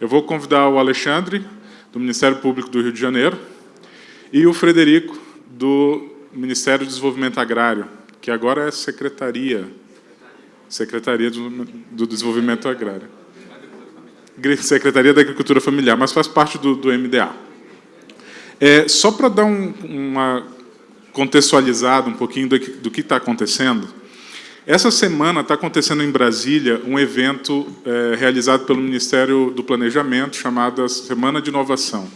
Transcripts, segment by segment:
Eu vou convidar o Alexandre, do Ministério Público do Rio de Janeiro, e o Frederico, do Ministério do Desenvolvimento Agrário, que agora é Secretaria, Secretaria do Desenvolvimento Agrário. Secretaria da Agricultura Familiar, mas faz parte do, do MDA. É, só para dar um, uma contextualizada um pouquinho do que do está acontecendo, essa semana está acontecendo em Brasília um evento é, realizado pelo Ministério do Planejamento, chamado Semana de Inovação.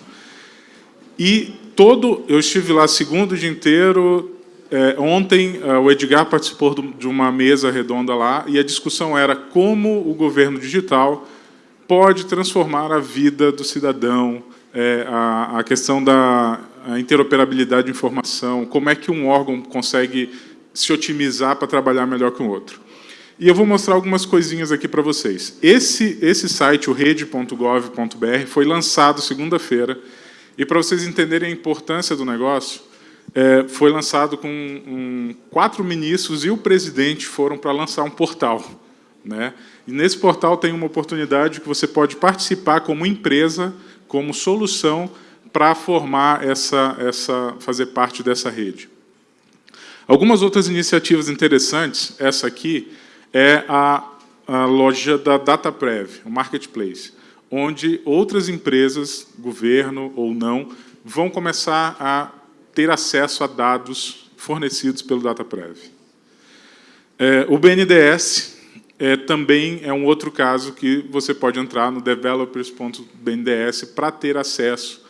E todo, eu estive lá segundo dia inteiro, é, ontem é, o Edgar participou de uma mesa redonda lá, e a discussão era como o governo digital pode transformar a vida do cidadão, é, a, a, questão da interoperabilidade de informação, como é que um órgão consegue se otimizar para trabalhar melhor que o outro. E eu vou mostrar algumas coisinhas aqui para vocês. Esse, esse site, o rede.gov.br, foi lançado segunda-feira, e para vocês entenderem a importância do negócio, é, foi lançado com um, quatro ministros e o presidente foram para lançar um portal. Né? E nesse portal tem uma oportunidade que você pode participar como empresa, como solução para formar essa, essa, fazer parte dessa rede. Algumas outras iniciativas interessantes, essa aqui é a, a loja da DataPrev, o Marketplace, onde outras empresas, governo ou não, vão começar a ter acesso a dados fornecidos pelo DataPrev. É, o BNDES é, também é um outro caso que você pode entrar no developers.bnds para ter acesso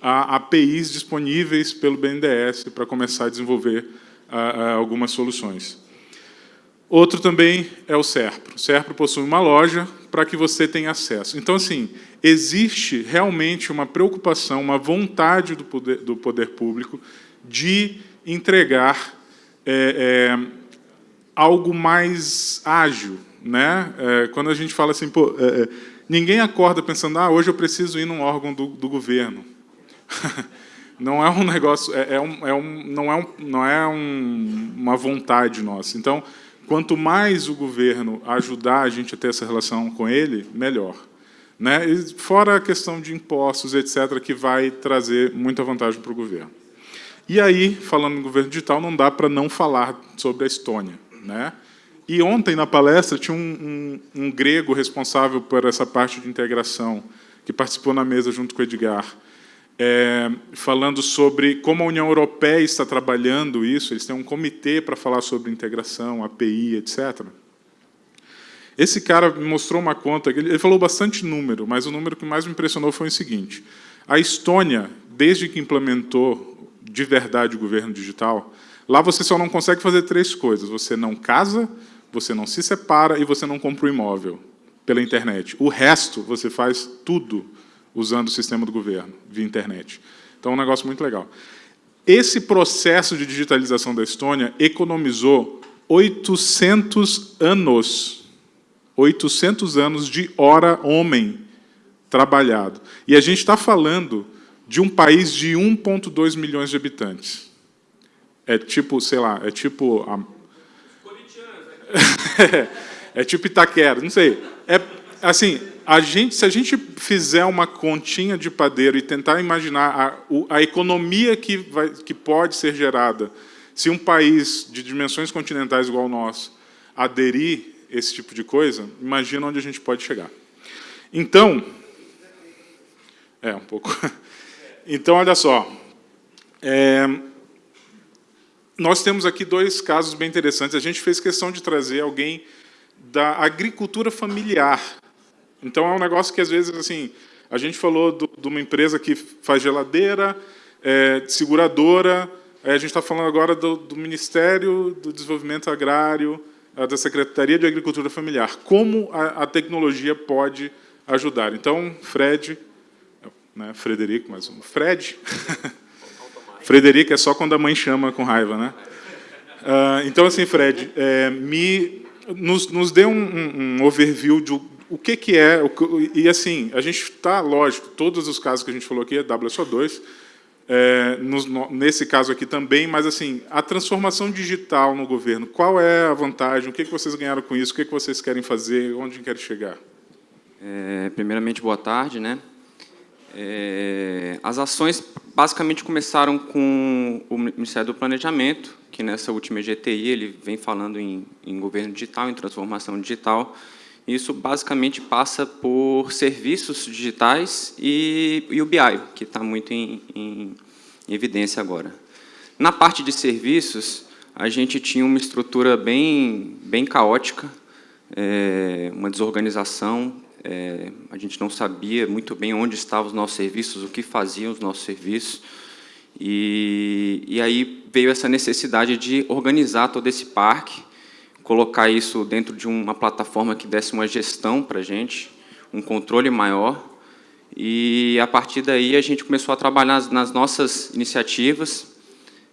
a APIs disponíveis pelo BNDES para começar a desenvolver algumas soluções. Outro também é o SERPRO. O SERPRO possui uma loja para que você tenha acesso. Então, assim, existe realmente uma preocupação, uma vontade do poder, do poder público de entregar é, é, algo mais ágil. Né? É, quando a gente fala assim, pô, é, é, ninguém acorda pensando, ah, hoje eu preciso ir num órgão do, do governo. não é um negócio, é, é, um, é um, não é, um, não é um, uma vontade nossa. Então, quanto mais o governo ajudar a gente a ter essa relação com ele, melhor. Né? E fora a questão de impostos, etc., que vai trazer muita vantagem para o governo. E aí, falando em governo digital, não dá para não falar sobre a Estônia. Né? E ontem, na palestra, tinha um, um, um grego responsável por essa parte de integração, que participou na mesa junto com o Edgar, é, falando sobre como a União Europeia está trabalhando isso, eles têm um comitê para falar sobre integração, API, etc. Esse cara me mostrou uma conta, ele falou bastante número, mas o número que mais me impressionou foi o seguinte, a Estônia, desde que implementou de verdade o governo digital, lá você só não consegue fazer três coisas, você não casa, você não se separa e você não compra um imóvel pela internet. O resto, você faz tudo usando o sistema do governo, via internet. Então, é um negócio muito legal. Esse processo de digitalização da Estônia economizou 800 anos, 800 anos de hora homem trabalhado. E a gente está falando de um país de 1,2 milhões de habitantes. É tipo, sei lá, é tipo... A... é tipo Itaquera, não sei. É, assim, a gente, se a gente fizer uma continha de padeiro e tentar imaginar a, a economia que, vai, que pode ser gerada se um país de dimensões continentais igual ao nosso aderir esse tipo de coisa, imagina onde a gente pode chegar. Então, é um pouco. Então, olha só, é, nós temos aqui dois casos bem interessantes. A gente fez questão de trazer alguém da agricultura familiar então, é um negócio que, às vezes, assim, a gente falou do, de uma empresa que faz geladeira, é, seguradora, a gente está falando agora do, do, Ministério do Desenvolvimento Agrário, da Secretaria de Agricultura Familiar. Como a, a tecnologia pode ajudar? Então, Fred, né, Frederico, mas um Fred, Frederico é só quando a mãe chama com raiva, né? Uh, então, assim, Fred, é, me, nos, nos dê um, um, um overview de, o que, que é... E, assim, a gente está, lógico, todos os casos que a gente falou aqui é WSO2, é, no, nesse caso aqui também, mas assim, a transformação digital no governo, qual é a vantagem, o que, que vocês ganharam com isso, o que, que vocês querem fazer, onde querem chegar? É, primeiramente, boa tarde. Né? É, as ações basicamente começaram com o Ministério do Planejamento, que nessa última EGTI ele vem falando em, em governo digital, em transformação digital. Isso basicamente passa por serviços digitais e, e o BI, que está muito em, em, evidência agora. Na parte de serviços, a gente tinha uma estrutura bem, bem caótica, é, uma desorganização, é, a gente não sabia muito bem onde estavam os nossos serviços, o que faziam os nossos serviços, e, e aí veio essa necessidade de organizar todo esse parque, colocar isso dentro de uma plataforma que desse uma gestão para a gente, um controle maior, e a partir daí a gente começou a trabalhar nas, nossas iniciativas,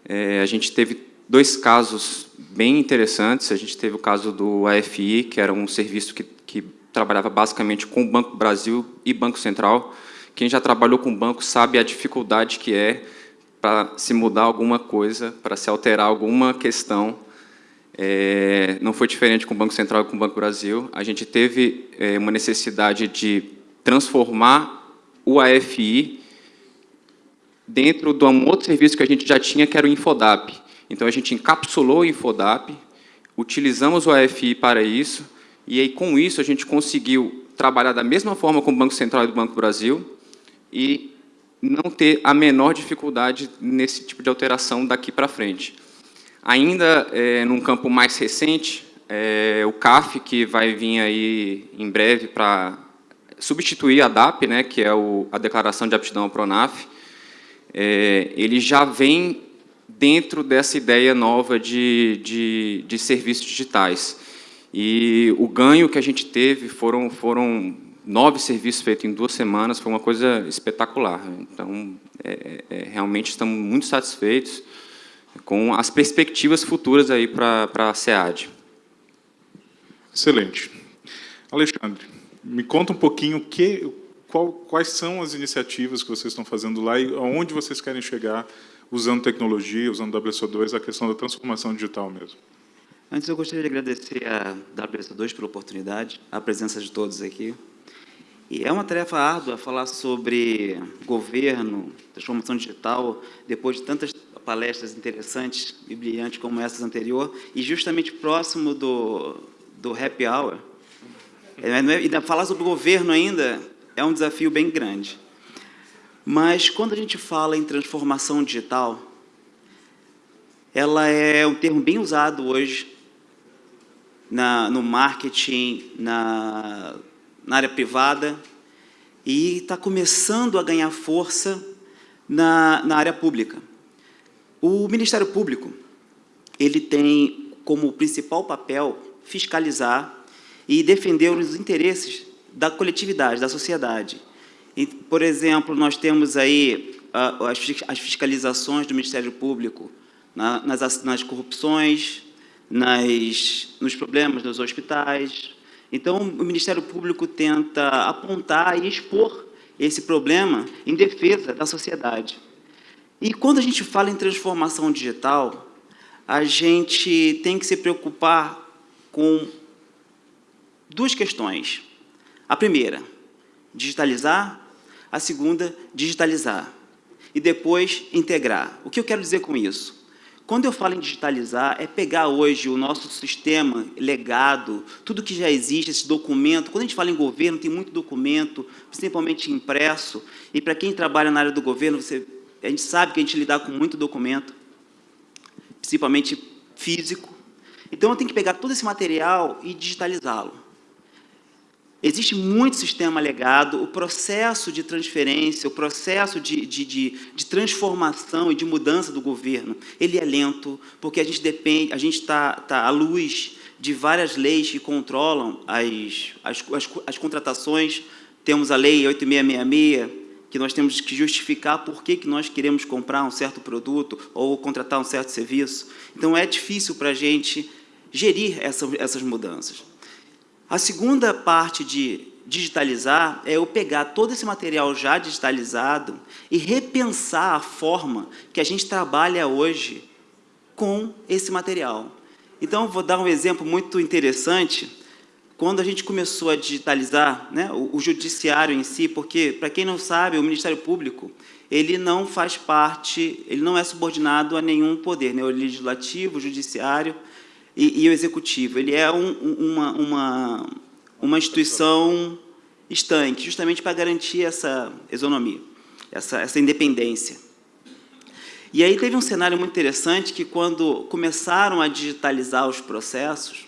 é, a gente teve dois casos bem interessantes. A gente teve o caso do AFI, que era um serviço que, que trabalhava basicamente com o Banco Brasil e Banco Central. Quem já trabalhou com o banco sabe a dificuldade que é para se mudar alguma coisa, para se alterar alguma questão. É, não foi diferente com o Banco Central e com o Banco Brasil. A gente teve é, uma necessidade de transformar o AFI dentro de um outro serviço que a gente já tinha, que era o Infodap. Então, a gente encapsulou o Infodap, utilizamos o AFI para isso, e aí, com isso, a gente conseguiu trabalhar da mesma forma com o Banco Central e do Banco Brasil e não ter a menor dificuldade nesse tipo de alteração daqui para frente. Ainda é, num campo mais recente, é, o CAF, que vai vir aí em breve para substituir a DAP, né, que é o, a Declaração de Aptidão ao PRONAF, é, ele já vem dentro dessa ideia nova de, de, de, serviços digitais. E o ganho que a gente teve foram, foram nove serviços feitos em duas semanas, foi uma coisa espetacular. Então, é, é, realmente estamos muito satisfeitos com as perspectivas futuras aí para a SEAD. Excelente. Alexandre, me conta um pouquinho que, qual, quais são as iniciativas que vocês estão fazendo lá e aonde vocês querem chegar usando tecnologia, usando WSO2, a questão da transformação digital mesmo. Antes, eu gostaria de agradecer a WSO2 pela oportunidade, a presença de todos aqui. E é uma tarefa árdua falar sobre governo, transformação digital, depois de tantas palestras interessantes e brilhantes como essas anterior, e justamente próximo do, do happy hour. É, é, e falar sobre governo ainda é um desafio bem grande. Mas quando a gente fala em transformação digital, ela é um termo bem usado hoje na, no marketing, na, na área privada, e está começando a ganhar força na, na área pública. O Ministério Público ele tem como principal papel fiscalizar e defender os interesses da coletividade, da sociedade. E, por exemplo, nós temos aí uh, as fiscalizações do Ministério Público na, nas, nas corrupções, nas, nos problemas dos hospitais. Então, o Ministério Público tenta apontar e expor esse problema em defesa da sociedade. E quando a gente fala em transformação digital, a gente tem que se preocupar com duas questões. A primeira, digitalizar. A segunda, digitalizar. E depois, integrar. O que eu quero dizer com isso? Quando eu falo em digitalizar, é pegar hoje o nosso sistema legado, tudo que já existe, esse documento. Quando a gente fala em governo, tem muito documento, principalmente impresso. E para quem trabalha na área do governo, você, a gente sabe que a gente lidar com muito documento, principalmente físico. Então, eu tenho que pegar todo esse material e digitalizá-lo. Existe muito sistema legado, o processo de transferência, o processo de, de, de, de, transformação e de mudança do governo, ele é lento, porque a gente depende, a gente está tá à luz de várias leis que controlam as, as, as, as contratações. Temos a lei 8666, que nós temos que justificar por que, que nós queremos comprar um certo produto ou contratar um certo serviço. Então, é difícil para a gente gerir essa, essas mudanças. A segunda parte de digitalizar é eu pegar todo esse material já digitalizado e repensar a forma que a gente trabalha hoje com esse material. Então, vou dar um exemplo muito interessante. Quando a gente começou a digitalizar né, o, o judiciário em si, porque, para quem não sabe, o Ministério Público ele não faz parte, ele não é subordinado a nenhum poder, né, o legislativo, o judiciário e, e o executivo. Ele é um, uma, uma, uma instituição estanque, justamente para garantir essa isonomia, essa, essa independência. E aí teve um cenário muito interessante que, quando começaram a digitalizar os processos,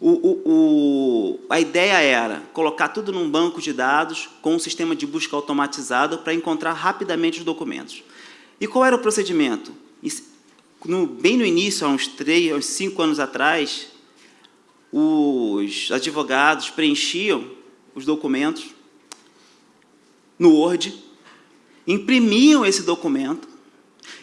o, o, o, a ideia era colocar tudo num banco de dados com um sistema de busca automatizado para encontrar rapidamente os documentos. E qual era o procedimento? No, bem no início, há uns três, uns cinco anos atrás, os advogados preenchiam os documentos no Word, imprimiam esse documento,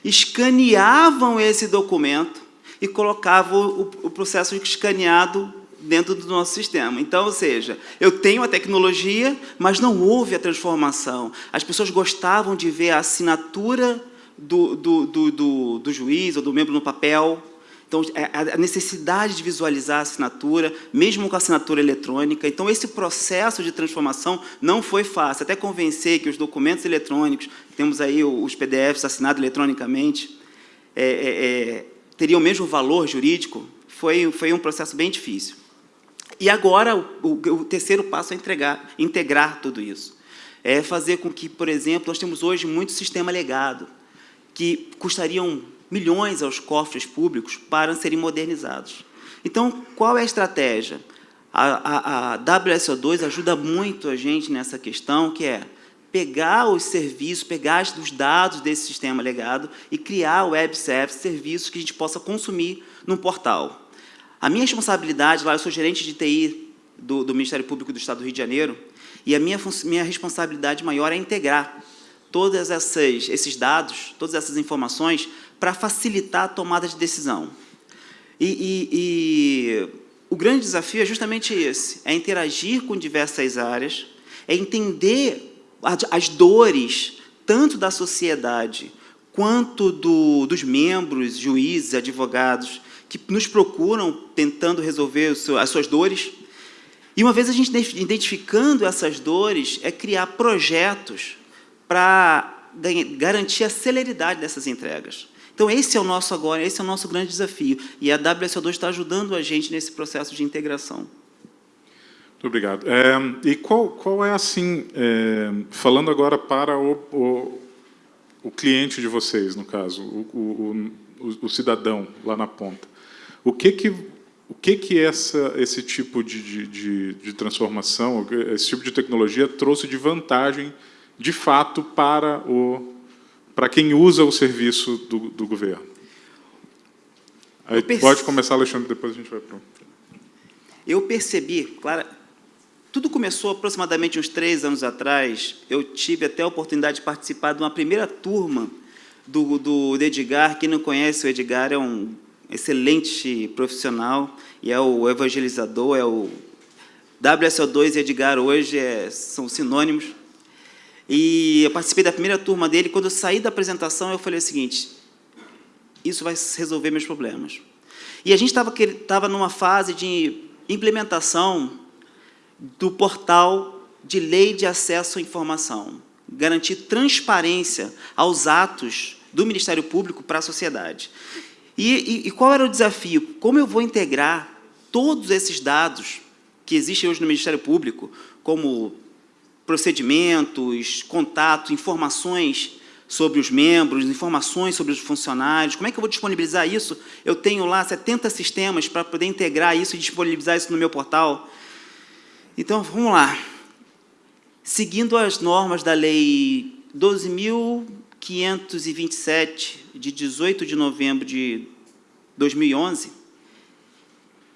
escaneavam esse documento e colocavam o, o processo escaneado dentro do nosso sistema. Então, ou seja, eu tenho a tecnologia, mas não houve a transformação. As pessoas gostavam de ver a assinatura do, do, do, do, do juiz ou do membro no papel, então, é, a necessidade de visualizar a assinatura, mesmo com a assinatura eletrônica. Então, esse processo de transformação não foi fácil. Até convencer que os documentos eletrônicos, temos aí os PDFs assinados eletronicamente, é, é, é, teriam o mesmo valor jurídico, foi, foi um processo bem difícil. E agora, o, o terceiro passo é entregar, integrar tudo isso. É fazer com que, por exemplo, nós temos hoje muito sistema legado, que custariam milhões aos cofres públicos para serem modernizados. Então, qual é a estratégia? A, a, a WSO2 ajuda muito a gente nessa questão, que é pegar os serviços, pegar os dados desse sistema legado e criar web services, serviços que a gente possa consumir num portal. A minha responsabilidade lá, eu sou gerente de TI do, do Ministério Público do Estado do Rio de Janeiro, e a minha, minha responsabilidade maior é integrar todos esses dados, todas essas informações, para facilitar a tomada de decisão. E, e, e, o grande desafio é justamente esse, é interagir com diversas áreas, é entender as dores, tanto da sociedade, quanto do, dos membros, juízes, advogados, que nos procuram tentando resolver as suas dores. E uma vez a gente identificando essas dores, é criar projetos para garantir a celeridade dessas entregas. Então, esse é o nosso agora, esse é o nosso grande desafio. E a WSO2 está ajudando a gente nesse processo de integração. Muito obrigado. É, e qual, qual é, assim, é, falando agora para o, o, o, cliente de vocês, no caso, o, o, o cidadão lá na ponta, o que que o que que essa esse tipo de, de, de, transformação, esse tipo de tecnologia trouxe de vantagem, de fato, para o para quem usa o serviço do, do governo? Aí pode começar, Alexandre, depois a gente vai para Eu percebi, claro, tudo começou aproximadamente uns três anos atrás. Eu tive até a oportunidade de participar de uma primeira turma do, do Edgar. Quem não conhece o Edgar é um excelente profissional e é o evangelizador, é o WSO2 e Edgar hoje é, são sinônimos. E eu participei da primeira turma dele, quando eu saí da apresentação, eu falei o seguinte, isso vai resolver meus problemas. E a gente estava numa fase de implementação do portal de lei de acesso à informação, garantir transparência aos atos do Ministério Público para a sociedade. E, e, e qual era o desafio? Como eu vou integrar todos esses dados que existem hoje no Ministério Público, como procedimentos, contato, informações sobre os membros, informações sobre os funcionários, como é que eu vou disponibilizar isso? Eu tenho lá 70 sistemas para poder integrar isso e disponibilizar isso no meu portal. Então, vamos lá. Seguindo as normas da Lei 12.527, de 18 de novembro de 2011,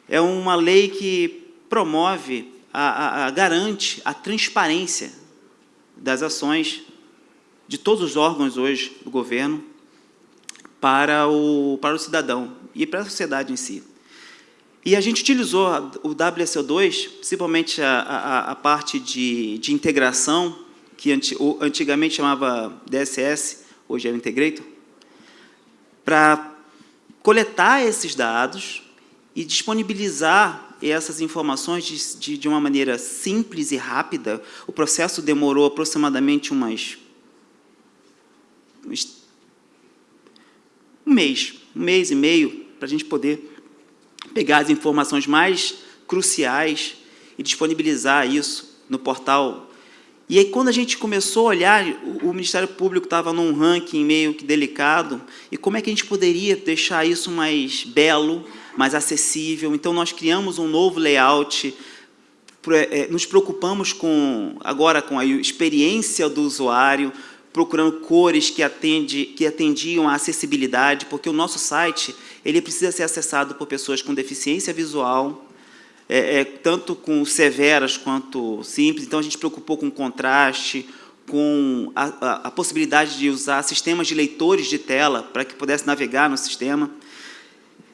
é uma lei que promove, a, a, a, garante a transparência das ações de todos os órgãos hoje do governo para o, para o cidadão e para a sociedade em si. E a gente utilizou o WSO2, principalmente a, a, a parte de, de integração, que antigamente chamava DSS, hoje é o Integrator, para coletar esses dados e disponibilizar essas informações de, de, de uma maneira simples e rápida. O processo demorou aproximadamente umas, um mês, um mês e meio, para a gente poder pegar as informações mais cruciais e disponibilizar isso no portal e aí, quando a gente começou a olhar, o, Ministério Público estava num ranking meio que delicado, e como é que a gente poderia deixar isso mais belo, mais acessível? Então, nós criamos um novo layout, é, nos preocupamos com, agora com a experiência do usuário, procurando cores que, atende, que atendiam à acessibilidade, porque o nosso site ele precisa ser acessado por pessoas com deficiência visual, é, é, tanto com severas quanto simples. Então, a gente preocupou com contraste, com a, a, a, possibilidade de usar sistemas de leitores de tela para que pudesse navegar no sistema.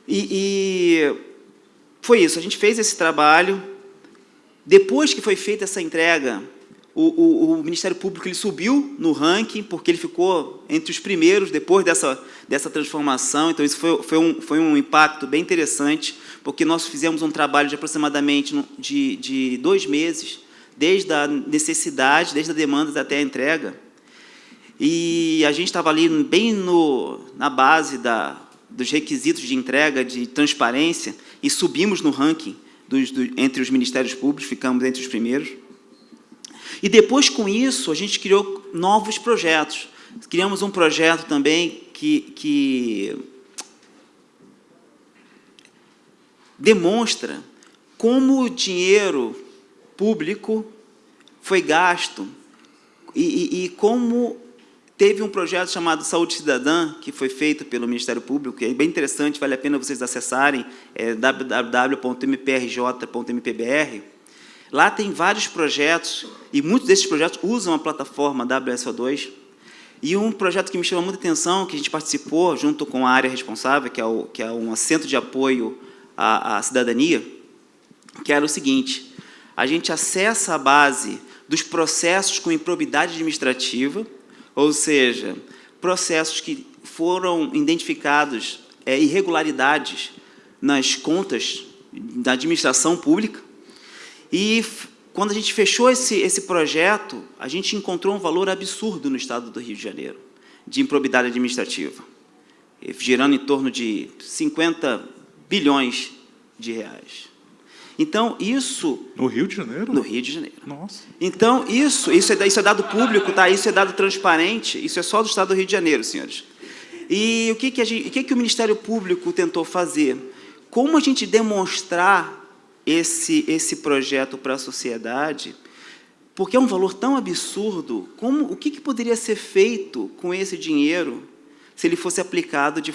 E, e, foi isso, a gente fez esse trabalho. Depois que foi feita essa entrega, o, o, o, Ministério Público ele subiu no ranking, porque ele ficou entre os primeiros depois dessa, dessa transformação. Então, isso foi, foi, um, foi um impacto bem interessante, porque nós fizemos um trabalho de aproximadamente de, de dois meses, desde a necessidade, desde a demanda até a entrega. E a gente estava ali bem no, na base da, dos requisitos de entrega, de transparência, e subimos no ranking dos, do, entre os ministérios públicos, ficamos entre os primeiros. E depois, com isso, a gente criou novos projetos. Criamos um projeto também que, que demonstra como o dinheiro público foi gasto e, e, e, como teve um projeto chamado Saúde Cidadã, que foi feito pelo Ministério Público, que é bem interessante, vale a pena vocês acessarem, é www.mprj.mpbr, Lá tem vários projetos, e muitos desses projetos usam a plataforma WSO2. E um projeto que me chama muita atenção, que a gente participou junto com a área responsável, que é, o, que é um centro de apoio à, à cidadania, que era o seguinte, a gente acessa a base dos processos com improbidade administrativa, ou seja, processos que foram identificados é, irregularidades nas contas da administração pública, e quando a gente fechou esse, esse projeto, a gente encontrou um valor absurdo no estado do Rio de Janeiro, de improbidade administrativa, girando em torno de 50 bilhões de reais. Então, isso... No Rio de Janeiro? No Rio de Janeiro. Nossa. Então, isso, isso, é, isso é dado público, tá? isso é dado transparente, isso é só do Estado do Rio de Janeiro, senhores. E o que, que, a gente, o, que, que o Ministério Público tentou fazer? Como a gente demonstrar esse, esse projeto para a sociedade, porque é um valor tão absurdo, como, o que, que poderia ser feito com esse dinheiro se ele fosse aplicado de,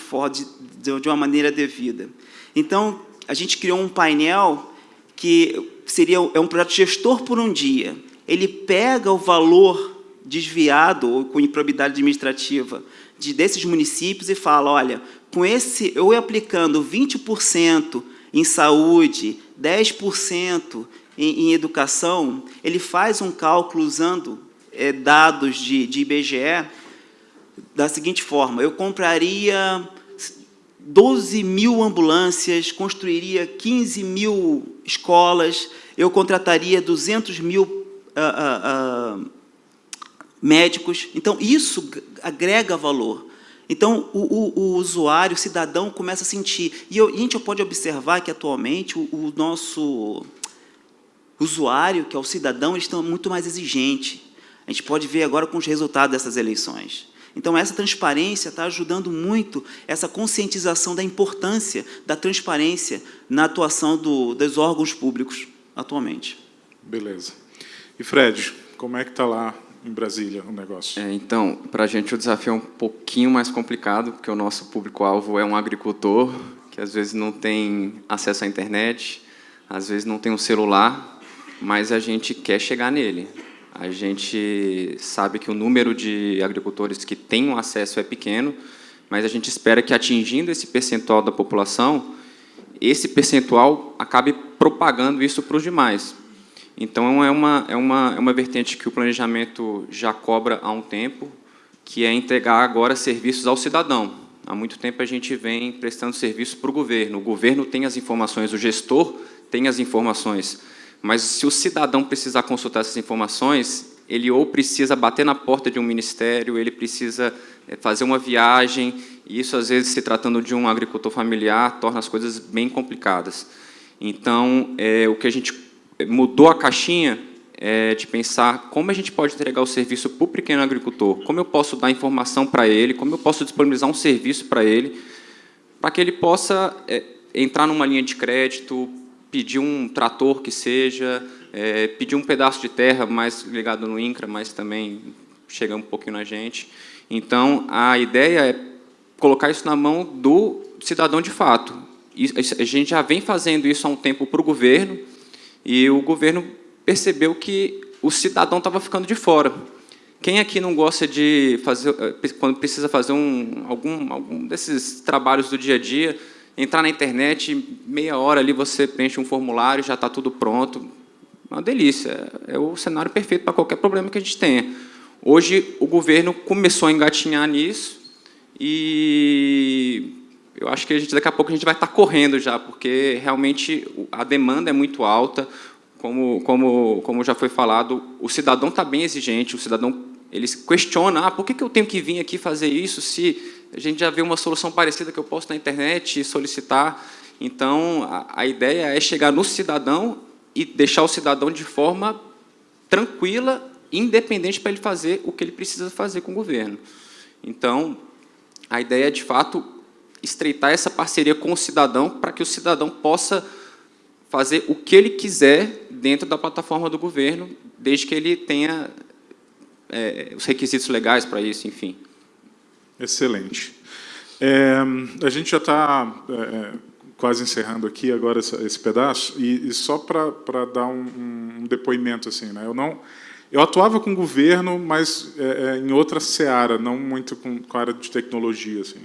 de, de uma maneira devida? Então, a gente criou um painel que seria é um projeto gestor por um dia. Ele pega o valor desviado ou com improbidade administrativa de, desses municípios e fala, olha, com esse, eu aplicando 20% em saúde, 10% em, em, educação, ele faz um cálculo usando é, dados de, de IBGE da seguinte forma, eu compraria 12 mil ambulâncias, construiria 15 mil escolas, eu contrataria 200 mil uh, uh, uh, médicos. Então, isso agrega valor. Então, o, o, o, usuário, o cidadão, começa a sentir. E, eu, a gente pode observar que, atualmente, o, o, nosso usuário, que é o cidadão, eles estão muito mais exigente. A gente pode ver agora com os resultados dessas eleições. Então, essa transparência está ajudando muito essa conscientização da importância da transparência na atuação do, dos órgãos públicos atualmente. Beleza. E, Fred, como é que está lá em Brasília o negócio? É, então, para a gente o desafio é um pouquinho mais complicado, porque o nosso público-alvo é um agricultor que às vezes não tem acesso à internet, às vezes não tem um celular, mas a gente quer chegar nele. A gente sabe que o número de agricultores que têm acesso é pequeno, mas a gente espera que atingindo esse percentual da população, esse percentual acabe propagando isso para os demais. Então, é uma, é, uma, é uma vertente que o planejamento já cobra há um tempo, que é entregar agora serviços ao cidadão. Há muito tempo a gente vem prestando serviço para o governo. O governo tem as informações, o gestor tem as informações, mas se o cidadão precisar consultar essas informações, ele ou precisa bater na porta de um ministério, ele precisa eh, fazer uma viagem, e isso, às vezes, se tratando de um agricultor familiar, torna as coisas bem complicadas. Então, é, o que a gente mudou a caixinha é de pensar como a gente pode entregar o serviço para o pequeno agricultor, como eu posso dar informação para ele, como eu posso disponibilizar um serviço para ele, para que ele possa é, entrar numa linha de crédito, pedir um trator que seja, é, pedir um pedaço de terra mais ligado no INCRA, mas também chega um pouquinho na gente. Então, a ideia é colocar isso na mão do cidadão de fato. A gente já vem fazendo isso há um tempo para o governo, e o governo percebeu que o cidadão estava ficando de fora. Quem aqui não gosta de fazer, eh, quando precisa fazer um, algum, algum desses trabalhos do dia a dia, entrar na internet, meia hora ali você preenche um formulário, já está tudo pronto. Uma delícia, é o cenário perfeito para qualquer problema que a gente tenha. Hoje, o governo começou a engatinhar nisso e eu acho que a gente, daqui a pouco a gente vai estar correndo já, porque realmente a demanda é muito alta, como, como, como já foi falado, o cidadão está bem exigente, o cidadão ele questiona, ah, por que eu tenho que vir aqui fazer isso se a gente já vê uma solução parecida que eu posso na internet e solicitar. Então, a, a ideia é chegar no cidadão e deixar o cidadão de forma tranquila, independente para ele fazer o que ele precisa fazer com o governo. Então, a ideia é, de fato, estreitar essa parceria com o cidadão para que o cidadão possa fazer o que ele quiser dentro da plataforma do governo, desde que ele tenha é, os requisitos legais para isso, enfim. Excelente. É, a gente já está é, quase encerrando aqui agora esse, pedaço, e, e só para dar um, um, depoimento, assim, né? eu não... Eu atuava com o governo, mas é, é, em outra seara, não muito com, com a área de tecnologia. Assim.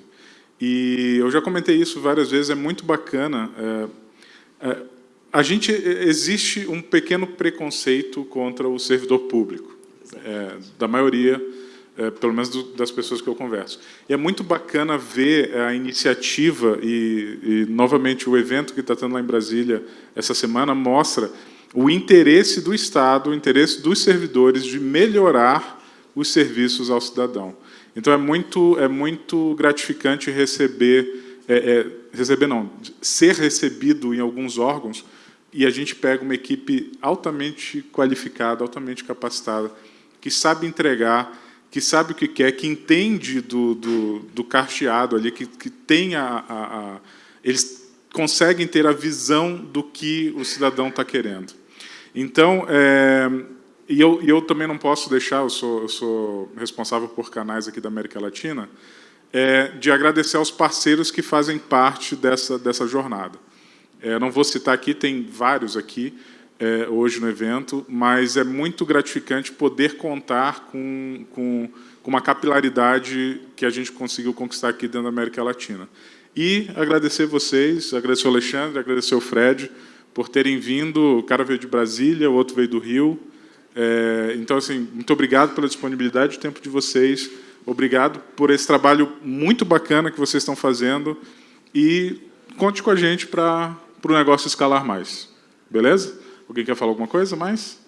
E eu já comentei isso várias vezes, é muito bacana. É, é, a gente existe um pequeno preconceito contra o servidor público, é, da maioria, é, pelo menos do, das pessoas que eu converso. E é muito bacana ver a iniciativa e, e novamente, o evento que está tendo lá em Brasília essa semana mostra o interesse do Estado, o interesse dos servidores de melhorar os serviços ao cidadão. Então, é muito, é muito gratificante receber, é, é, receber não, ser recebido em alguns órgãos e a gente pega uma equipe altamente qualificada, altamente capacitada, que sabe entregar, que sabe o que quer, que entende do, do, do carteado ali, que, que tem a, a, a, Eles conseguem ter a visão do que o cidadão está querendo. Então, é, e eu, e eu também não posso deixar, eu sou, eu sou responsável por canais aqui da América Latina, é, de agradecer aos parceiros que fazem parte dessa, dessa jornada. É, não vou citar aqui, tem vários aqui é, hoje no evento, mas é muito gratificante poder contar com, com, com uma capilaridade que a gente conseguiu conquistar aqui dentro da América Latina. E agradecer vocês, agradecer o Alexandre, agradecer o Fred, por terem vindo, o cara veio de Brasília, o outro veio do Rio. É, então, assim, muito obrigado pela disponibilidade, o tempo de vocês. Obrigado por esse trabalho muito bacana que vocês estão fazendo. E conte com a gente para o negócio escalar mais. Beleza? Alguém quer falar alguma coisa mais?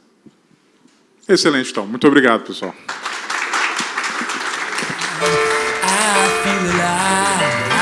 Excelente, então. Muito obrigado, pessoal. I feel alive.